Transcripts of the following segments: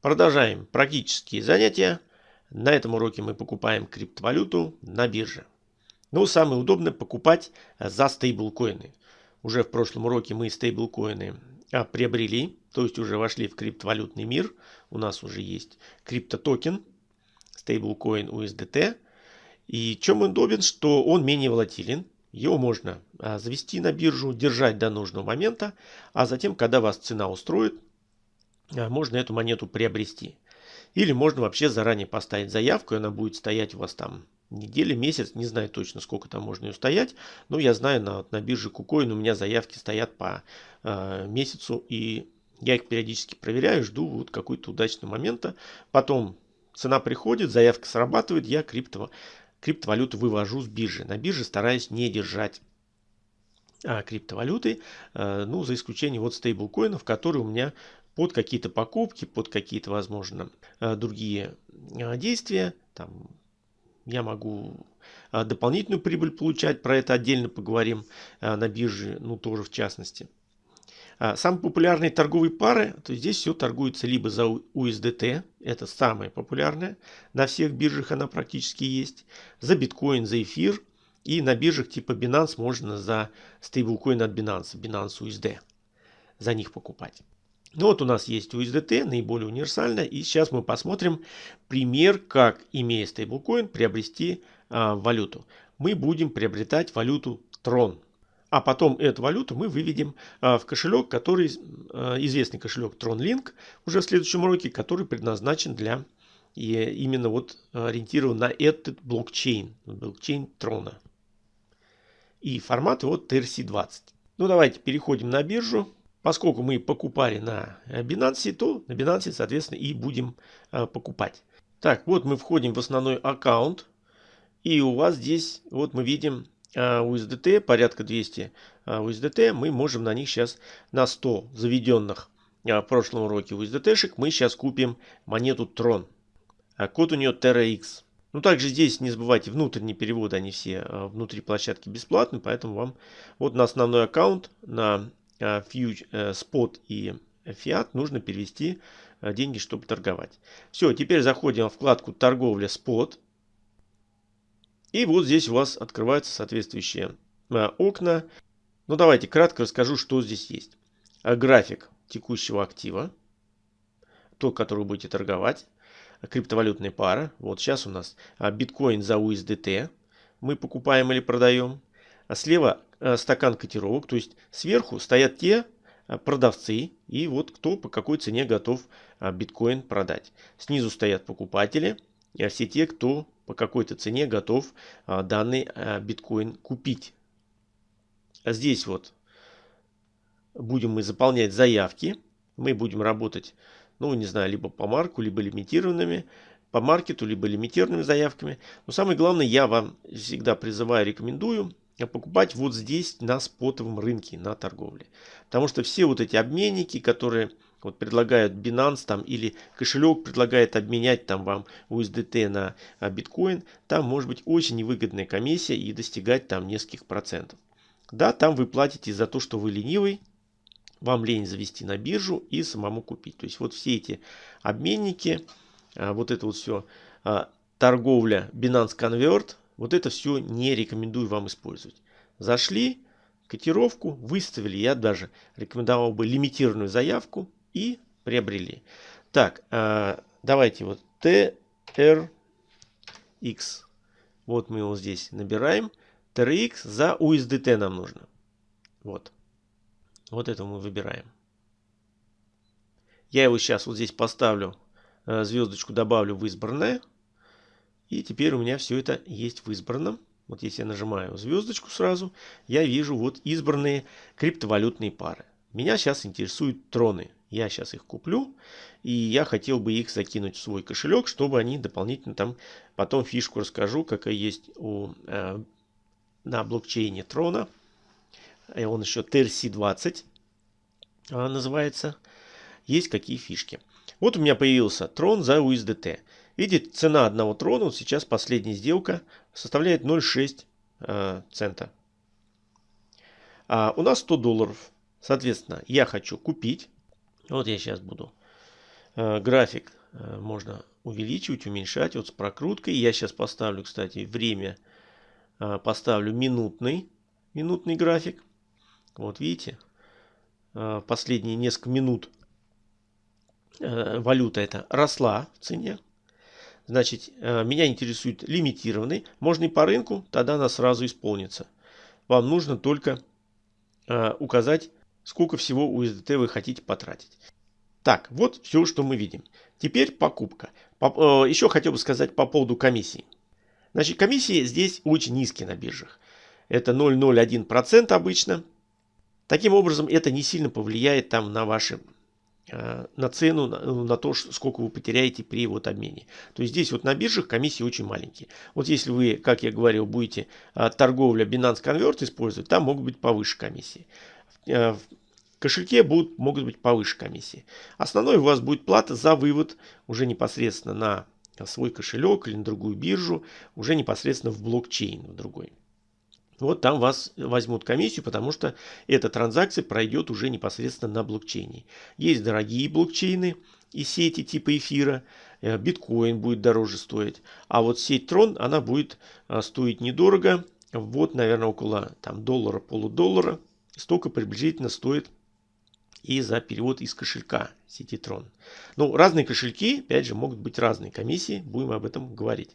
Продолжаем практические занятия. На этом уроке мы покупаем криптовалюту на бирже. Ну, самое удобное покупать за стейблкоины. Уже в прошлом уроке мы стейблкоины а, приобрели, то есть уже вошли в криптовалютный мир. У нас уже есть криптотокен, стейблкоин USDT. И чем он удобен, что он менее волатилен. Его можно а, завести на биржу, держать до нужного момента, а затем, когда вас цена устроит, можно эту монету приобрести. Или можно вообще заранее поставить заявку, и она будет стоять у вас там недели, месяц, не знаю точно, сколько там можно ее стоять, но я знаю, на, на бирже KuCoin у меня заявки стоят по э, месяцу, и я их периодически проверяю, жду вот какой-то удачного момента. Потом цена приходит, заявка срабатывает, я крипто, криптовалюту вывожу с биржи. На бирже стараюсь не держать а, криптовалюты, а, ну, за исключением вот стейблкоинов, которые у меня под какие-то покупки, под какие-то, возможно, э, другие э, действия. Там я могу э, дополнительную прибыль получать, про это отдельно поговорим на бирже, ну тоже в частности. Самые популярные торговые пары, то здесь все торгуется либо за USDT, это самая популярная, на всех биржах она практически есть, за биткоин, за эфир, и на биржах типа Binance можно за стейблкоин от Binance, Binance USD, за них покупать. Ну вот у нас есть USDT, наиболее универсальная. И сейчас мы посмотрим пример, как, имея стейблкоин, приобрести а, валюту. Мы будем приобретать валюту Tron. А потом эту валюту мы выведем а, в кошелек, который, а, известный кошелек TronLink, уже в следующем уроке, который предназначен для и именно вот ориентирован на этот блокчейн, блокчейн Трона. И формат его TRC20. Ну давайте переходим на биржу. Поскольку мы покупали на э, Binance, то на Binance, соответственно, и будем э, покупать. Так, вот мы входим в основной аккаунт. И у вас здесь, вот мы видим USDT, э, порядка 200 USDT. Мы можем на них сейчас на 100 заведенных в прошлом уроке USDT-шек мы сейчас купим монету Tron. Код у нее TerraX. Ну, также здесь не забывайте, внутренние переводы, они все внутри площадки бесплатны, поэтому вам вот на основной аккаунт, на фьюч, э, спот и фиат нужно перевести э, деньги, чтобы торговать. Все, теперь заходим в вкладку торговля спот. И вот здесь у вас открываются соответствующие э, окна. Ну давайте кратко расскажу, что здесь есть. График текущего актива, тот, который вы будете торговать. Криптовалютная пара. Вот сейчас у нас биткоин за USDT. Мы покупаем или продаем. А слева Э, стакан котировок. То есть сверху стоят те э, продавцы и вот кто по какой цене готов э, биткоин продать. Снизу стоят покупатели, все те, кто по какой-то цене готов данный биткоин купить. А здесь вот будем мы заполнять заявки. Мы будем работать, ну не знаю, либо по марку, либо лимитированными по маркету, либо лимитированными заявками. Но самое главное, я вам всегда призываю, рекомендую покупать вот здесь на спотовом рынке, на торговле. Потому что все вот эти обменники, которые вот предлагают Binance там или кошелек предлагает обменять там вам USDT на а, биткоин, там может быть очень невыгодная комиссия и достигать там нескольких процентов. Да, там вы платите за то, что вы ленивый, вам лень завести на биржу и самому купить. То есть вот все эти обменники, а, вот это вот все торговля Binance Convert, вот это все не рекомендую вам использовать. Зашли, котировку выставили. Я даже рекомендовал бы лимитированную заявку и приобрели. Так, э, давайте вот TRX. Вот мы его здесь набираем. TRX за USDT нам нужно. Вот. Вот это мы выбираем. Я его сейчас вот здесь поставлю, э, звездочку добавлю в избранное. И теперь у меня все это есть в избранном. Вот если я нажимаю звездочку сразу, я вижу вот избранные криптовалютные пары. Меня сейчас интересуют троны. Я сейчас их куплю. И я хотел бы их закинуть в свой кошелек, чтобы они дополнительно там... Потом фишку расскажу, какая есть у, э, на блокчейне трона. И он еще TRC20 э, называется. Есть какие фишки. Вот у меня появился трон за USDT. Видите, цена одного трона, вот сейчас последняя сделка, составляет 0,6 э, цента. А у нас 100 долларов. Соответственно, я хочу купить. Вот я сейчас буду Э, график э, можно увеличивать, уменьшать вот с прокруткой. Я сейчас поставлю, кстати, время, э, поставлю минутный, минутный график. Вот видите, последние несколько минут валюта эта росла в цене. Значит, меня интересует лимитированный. Можно и по рынку, тогда она сразу исполнится. Вам нужно только указать, сколько всего USDT вы хотите потратить. Так, вот все, что мы видим. Теперь покупка. Э, еще хотел бы сказать по поводу комиссии. Значит, комиссии здесь очень низкие на биржах. Это 0,01% обычно. Таким образом, это не сильно повлияет там на ваши э, на цену, на то, сколько вы потеряете при вот обмене. То есть здесь вот на биржах комиссии очень маленькие. Вот если вы, как я говорил, будете э, торговля Binance Convert использовать, там могут быть повыше комиссии кошельке будут, могут быть повыше комиссии. Основной у вас будет плата за вывод уже непосредственно на свой кошелек или на другую биржу, уже непосредственно в блокчейн в другой. Вот там вас возьмут комиссию, потому что эта транзакция пройдет уже непосредственно на блокчейне. Есть дорогие блокчейны и сети типа эфира, э, биткоин будет дороже стоить. А вот сеть Трон, она будет э, стоить недорого, вот, наверное, около там, доллара, полудоллара. Столько приблизительно стоит и за перевод из кошелька сети Tron. Ну, разные кошельки, опять же, могут быть разные комиссии, будем об этом говорить.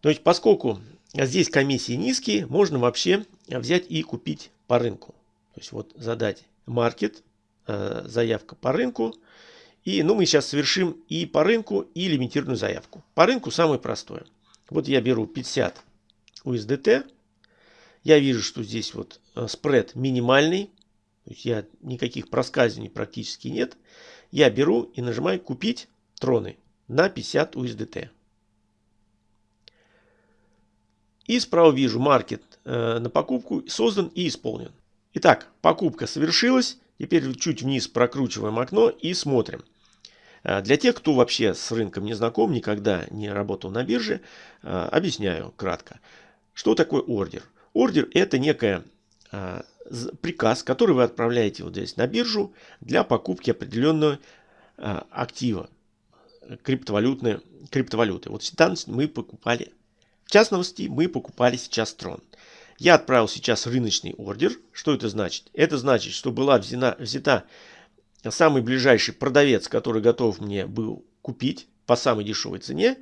То есть, поскольку здесь комиссии низкие, можно вообще взять и купить по рынку. То есть, вот задать маркет, э, заявка по рынку. И, ну, мы сейчас совершим и по рынку, и лимитированную заявку. По рынку самое простое. Вот я беру 50 USDT. Я вижу, что здесь вот э, спред минимальный. То есть я никаких проскальзываний практически нет. Я беру и нажимаю купить троны на 50 USDT. И справа вижу маркет э, на покупку создан и исполнен. Итак, покупка совершилась. Теперь чуть вниз прокручиваем окно и смотрим. Э, для тех, кто вообще с рынком не знаком, никогда не работал на бирже, э, объясняю кратко. Что такое ордер? Ордер это некая приказ, который вы отправляете вот здесь на биржу для покупки определенного актива, криптовалютной, криптовалюты. Вот там мы покупали, в частности, мы покупали сейчас трон. Я отправил сейчас рыночный ордер. Что это значит? Это значит, что была взята, взята самый ближайший продавец, который готов мне был купить по самой дешевой цене,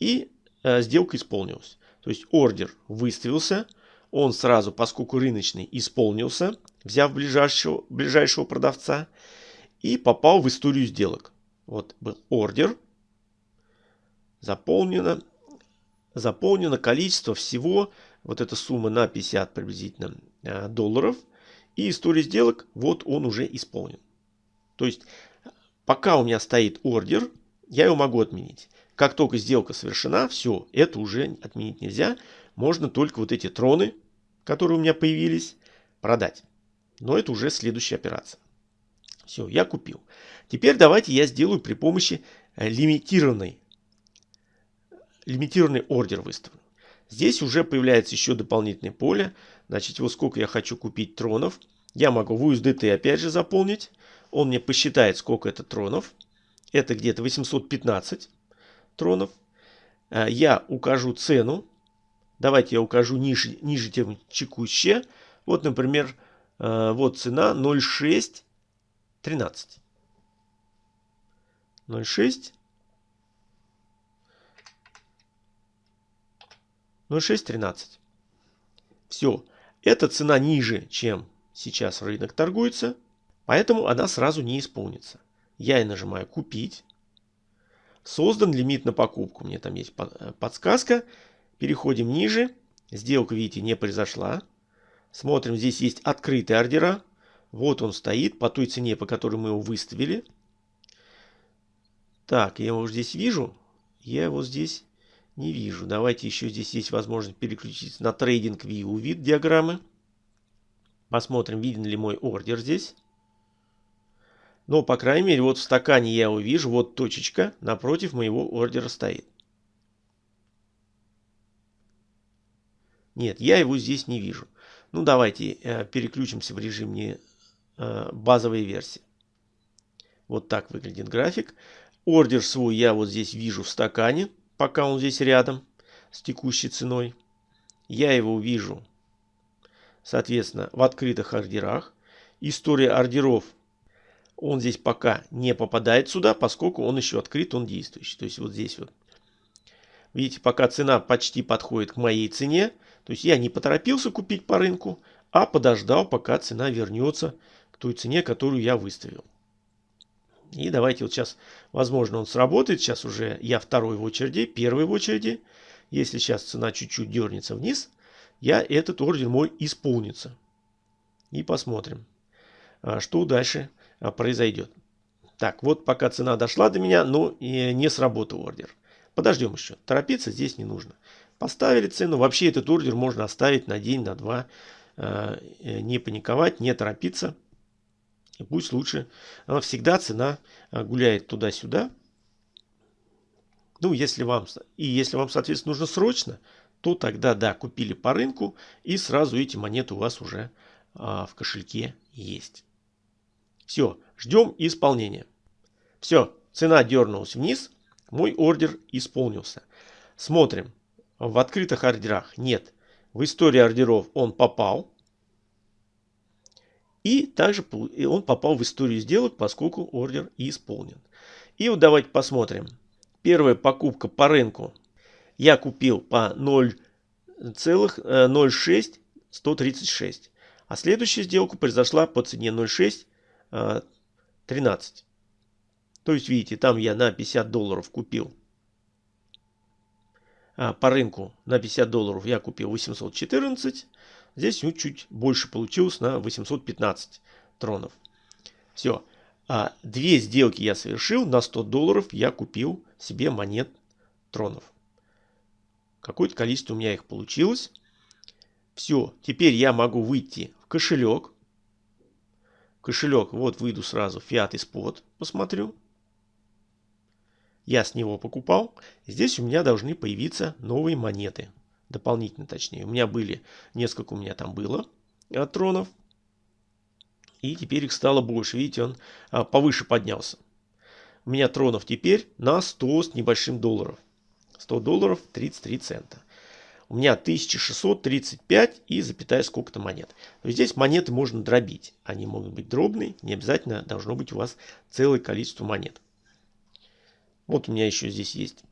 и э, сделка исполнилась. То есть ордер выставился, он сразу, поскольку рыночный, исполнился, взяв ближайшего, ближайшего продавца, и попал в историю сделок. Вот был ордер, заполнено, заполнено количество всего, вот эта сумма на 50 приблизительно э, долларов, и история сделок, вот он уже исполнен. То есть, пока у меня стоит ордер, я его могу отменить. Как только сделка совершена, все, это уже отменить нельзя. Можно только вот эти троны которые у меня появились, продать. Но это уже следующая операция. Все, я купил. Теперь давайте я сделаю при помощи э, лимитированной, лимитированный ордер выставлю. Здесь уже появляется еще дополнительное поле. Значит, вот сколько я хочу купить тронов. Я могу в USDT опять же заполнить. Он мне посчитает, сколько это тронов. Это где-то 815 тронов. Э, я укажу цену Давайте я укажу ниже, ниже тем текущее. Вот, например, э, вот цена 0,613. 0,6 0,613. Все. Эта цена ниже, чем сейчас рынок торгуется, поэтому она сразу не исполнится. Я и нажимаю «Купить». Создан лимит на покупку. Мне там есть э, подсказка. Переходим ниже. Сделка, видите, не произошла. Смотрим, здесь есть открытые ордера. Вот он стоит по той цене, по которой мы его выставили. Так, я его здесь вижу. Я его здесь не вижу. Давайте еще здесь есть возможность переключиться на трейдинг view вид диаграммы. Посмотрим, виден ли мой ордер здесь. Но, по крайней мере, вот в стакане я его вижу. Вот точечка напротив моего ордера стоит. Нет, я его здесь не вижу. Ну, давайте э, переключимся в режим не э, базовой версии. Вот так выглядит график. Ордер свой я вот здесь вижу в стакане, пока он здесь рядом с текущей ценой. Я его вижу, соответственно, в открытых ордерах. История ордеров, он здесь пока не попадает сюда, поскольку он еще открыт, он действующий. То есть вот здесь вот. Видите, пока цена почти подходит к моей цене, то есть я не поторопился купить по рынку, а подождал, пока цена вернется к той цене, которую я выставил. И давайте вот сейчас, возможно, он сработает. Сейчас уже я второй в очереди, первый в очереди. Если сейчас цена чуть-чуть дернется вниз, я этот ордер мой исполнится. И посмотрим, а, что дальше а, произойдет. Так, вот пока цена дошла до меня, но не сработал ордер. Подождем еще. Торопиться здесь не нужно. Поставили цену. Вообще этот ордер можно оставить на день, на два. А, э, не паниковать, не торопиться. Пусть лучше. Она всегда цена а, гуляет туда-сюда. Ну, если вам, и если вам, соответственно, нужно срочно, то тогда, да, купили по рынку, и сразу эти монеты у вас уже а, в кошельке есть. Все, ждем исполнения. Все, цена дернулась вниз, мой ордер исполнился. Смотрим, в открытых ордерах нет. В истории ордеров он попал, и также он попал в историю сделок, поскольку ордер исполнен. И вот давайте посмотрим. Первая покупка по рынку. Я купил по 0,06136. А следующая сделка произошла по цене 0,613. Э, То есть, видите, там я на 50 долларов купил. А по рынку на 50 долларов я купил 814. Здесь ну, чуть больше получилось на 815 тронов. Все. А две сделки я совершил. На 100 долларов я купил себе монет тронов. Какое-то количество у меня их получилось. Все. Теперь я могу выйти в кошелек. Кошелек. Вот выйду сразу. Fiat и Spot. Посмотрю. Я с него покупал. Здесь у меня должны появиться новые монеты дополнительно точнее. У меня были, несколько у меня там было э, тронов. И теперь их стало больше. Видите, он а, повыше поднялся. У меня тронов теперь на 100 с небольшим долларов. 100 долларов 33 цента. У меня 1635 и запятая сколько-то монет. Здесь монеты можно дробить. Они могут быть дробные. Не обязательно должно быть у вас целое количество монет. Вот у меня еще здесь есть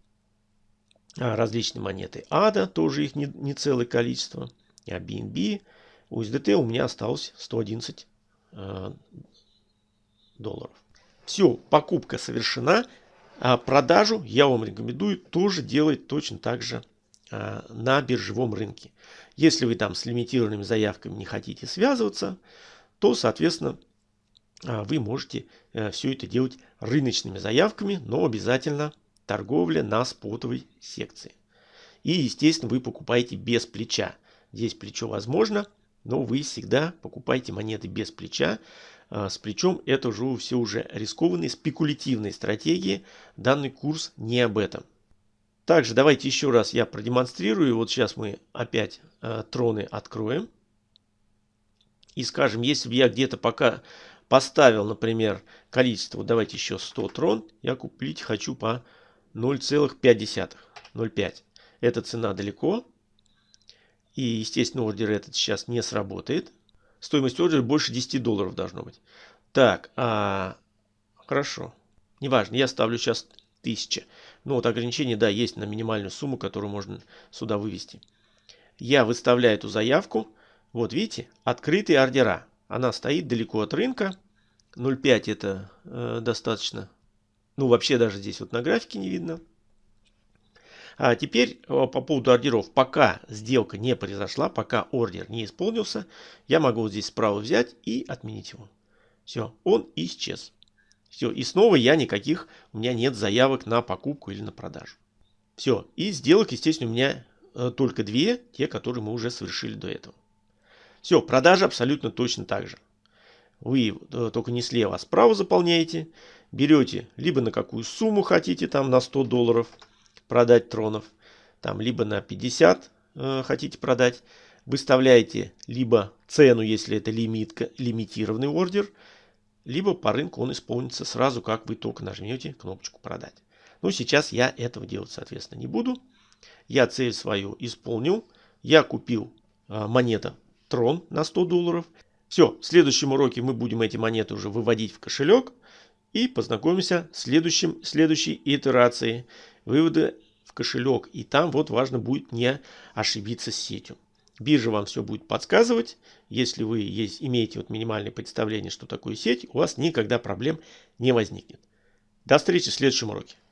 различные монеты ADA, тоже их не, не целое количество, а BNB, USDT у меня осталось 111 э, долларов. Все, покупка совершена. А продажу я вам рекомендую тоже делать точно так же на биржевом рынке. Если вы там с лимитированными заявками не хотите связываться, то, соответственно, вы можете э, все это делать рыночными заявками, но обязательно торговля на спотовой секции. И, естественно, вы покупаете без плеча. Здесь плечо возможно, но вы всегда покупаете монеты без плеча. А, с плечом это уже все уже рискованные спекулятивные стратегии. Данный курс не об этом. Также давайте еще раз я продемонстрирую. Вот сейчас мы опять э, троны откроем. И скажем, если бы я где-то пока поставил, например, количество, давайте еще 100 трон, я купить хочу по 0,5. 0,5. Эта цена далеко. И, естественно, ордер этот сейчас не сработает. Стоимость ордера больше 10 долларов должно быть. Так, а... хорошо. Неважно, я ставлю сейчас 1000. Ну вот ограничение, да, есть на минимальную сумму, которую можно сюда вывести. Я выставляю эту заявку. Вот видите, открытые ордера. Она стоит далеко от рынка. 0,5 это э, достаточно ну, вообще даже здесь вот на графике не видно. А теперь э, по поводу ордеров. Пока сделка не произошла, пока ордер не исполнился, я могу вот здесь справа взять и отменить его. Все, он исчез. Все, и снова я никаких, у меня нет заявок на покупку или на продажу. Все, и сделок, естественно, у меня э, только две, те, которые мы уже совершили до этого. Все, продажа абсолютно точно так же. Вы э, только не слева, а справа заполняете берете либо на какую сумму хотите, там на 100 долларов продать тронов, там либо на 50 э, хотите продать, выставляете либо цену, если это лимитка, лимитированный ордер, либо по рынку он исполнится сразу, как вы только нажмете кнопочку «Продать». Ну, сейчас я этого делать, соответственно, не буду. Я цель свою исполнил. Я купил э, монета Трон на 100 долларов. Все, в следующем уроке мы будем эти монеты уже выводить в кошелек и познакомимся с следующим, следующей итерацией вывода в кошелек. И там вот важно будет не ошибиться с сетью. Биржа вам все будет подсказывать. Если вы есть, имеете вот минимальное представление, что такое сеть, у вас никогда проблем не возникнет. До встречи в следующем уроке.